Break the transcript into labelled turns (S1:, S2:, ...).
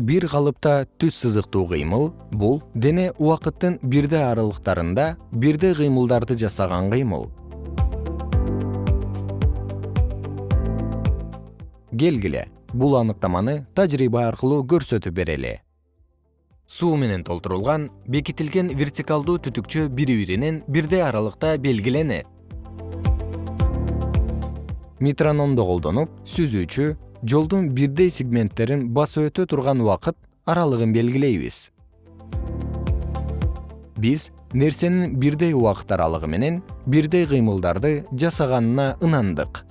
S1: бир калыпта түз сызыктуу кыймыл бул дене убакыттын бирдей аралыктарында бирдей кыймылдарды жасаган кыймыл. Келгиле бул аныктаманы тажрыйба аркылуу көрсөтүп берели. Суу менен толтурулган бекитилген вертикалдуу түтүкчө бири биринен бирдей аралыкта белгиленет. Метрономду колдонуп сүзүүчү жолдун бирдей сегменттерин басып өтө турган убакыт аралыгын белгилейбиз. Биз нерсенин бирдей убакыт аралыгы менен бирдей кыймылдарды жасаганына ынандык